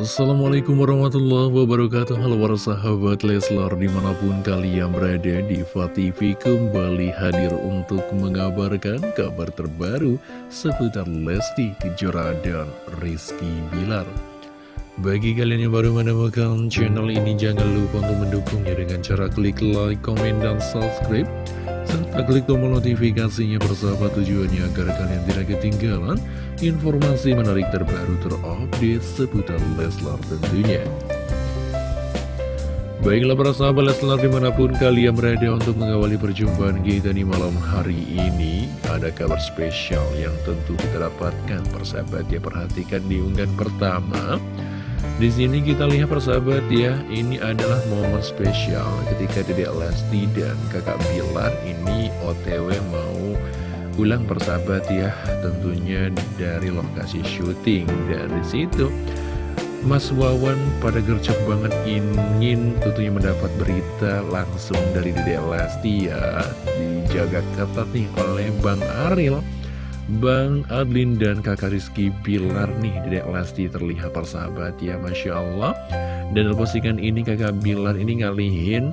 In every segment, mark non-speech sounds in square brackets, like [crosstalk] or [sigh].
Assalamualaikum warahmatullahi wabarakatuh Halo para sahabat Leslar di mana pun kalian berada di TV kembali hadir untuk mengabarkan kabar terbaru seputar Lesti Kejora dan Rizky Bilar bagi kalian yang baru menemukan channel ini, jangan lupa untuk mendukungnya dengan cara klik like, komen, dan subscribe. Klik tombol notifikasinya bersahabat tujuannya agar kalian tidak ketinggalan informasi menarik terbaru terupdate seputar Leslar tentunya. Baiklah para sahabat Leslar di mana pun kalian berada untuk mengawali perjumpaan kita di malam hari ini Ada kabar spesial yang tentu kita dapatkan persahabat ya perhatikan di unggahan pertama di sini kita lihat persahabat ya, ini adalah momen spesial ketika Dede Lesti dan kakak Bilar ini OTW mau pulang persahabat ya, tentunya dari lokasi syuting. Dan di situ Mas Wawan pada gercep banget ingin tentunya mendapat berita langsung dari Dede Lesti ya, dijaga ketat nih oleh Bang Aril. Bang Adlin dan kakak Rizky Bilar nih Dedek Lesti terlihat persahabat ya Masya Allah. Dan postingan ini kakak Bilar ini ngalihin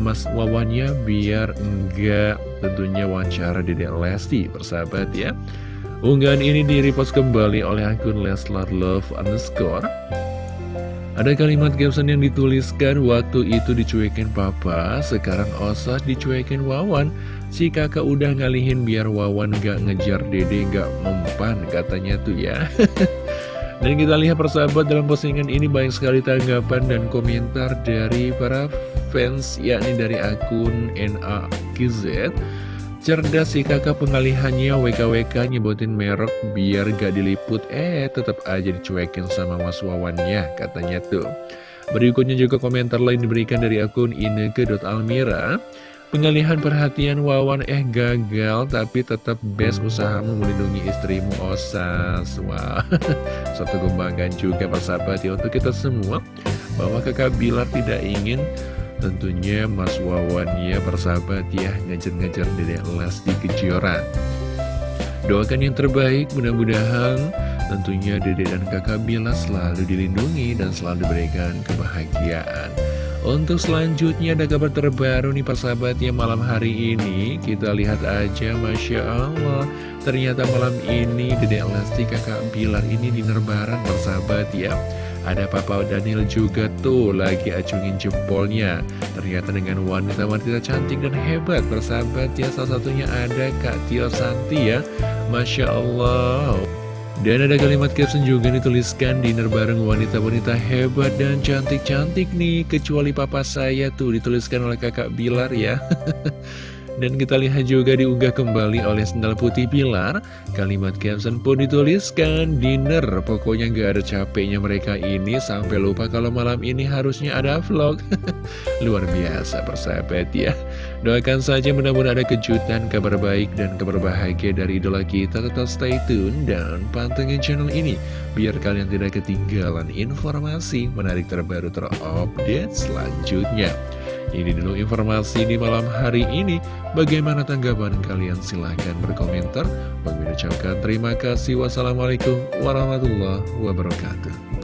Mas Wawannya biar enggak tentunya wawancara Dedek Lesti persahabat ya Unggahan ini direpost kembali oleh akun Leslar Love underscore ada kalimat caption yang dituliskan waktu itu dicuekin papa, sekarang Osas dicuekin Wawan. Si kakak udah ngalihin biar Wawan gak ngejar dede gak mempan katanya tuh ya. [laughs] dan kita lihat persahabat dalam postingan ini banyak sekali tanggapan dan komentar dari para fans yakni dari akun NAKZ. Cerdas si kakak pengalihannya. WKWK nyebutin merek biar gak diliput. Eh tetap aja dicuekin sama mas Wawannya katanya tuh. Berikutnya juga komentar lain diberikan dari akun ineke.almira Pengalihan perhatian Wawan eh gagal tapi tetap best usahamu melindungi istrimu Osas. Wah [laughs] satu kebanggaan juga persahabat ya untuk kita semua. Bahwa kakak Bilar tidak ingin Tentunya Mas Wawan ya persahabat ya Ngejar-ngejar Dedek Lesti Kejora Doakan yang terbaik mudah-mudahan Tentunya Dede dan kakak Bila selalu dilindungi dan selalu diberikan kebahagiaan Untuk selanjutnya ada kabar terbaru nih persahabat ya malam hari ini. Kita lihat aja Masya Allah. Ternyata malam ini Dede Lesti kakak Bilar ini dinerbaran persahabat ya. Ada Papa Daniel juga tuh lagi acungin jempolnya. Ternyata dengan wanita-wanita cantik dan hebat Bersahabat ya. Salah satunya ada Kak Tio Santi ya. Masya Allah dan ada kalimat caption juga dituliskan dinner bareng wanita-wanita hebat dan cantik-cantik nih. Kecuali papa saya tuh dituliskan oleh kakak Bilar ya. [laughs] Dan kita lihat juga diunggah kembali oleh Sendal Putih Pilar Kalimat caption pun dituliskan Dinner, pokoknya gak ada capeknya mereka ini. Sampai lupa kalau malam ini harusnya ada vlog. [laughs] Luar biasa persahabat ya Doakan saja mudah-mudahan ada kejutan, kabar baik, dan kabar bahagia dari idola kita Tetap stay tune dan pantengin channel ini Biar kalian tidak ketinggalan informasi menarik terbaru terupdate selanjutnya ini dulu informasi di malam hari ini. Bagaimana tanggapan kalian? Silahkan berkomentar. Bagi ucapkan terima kasih. Wassalamualaikum warahmatullahi wabarakatuh.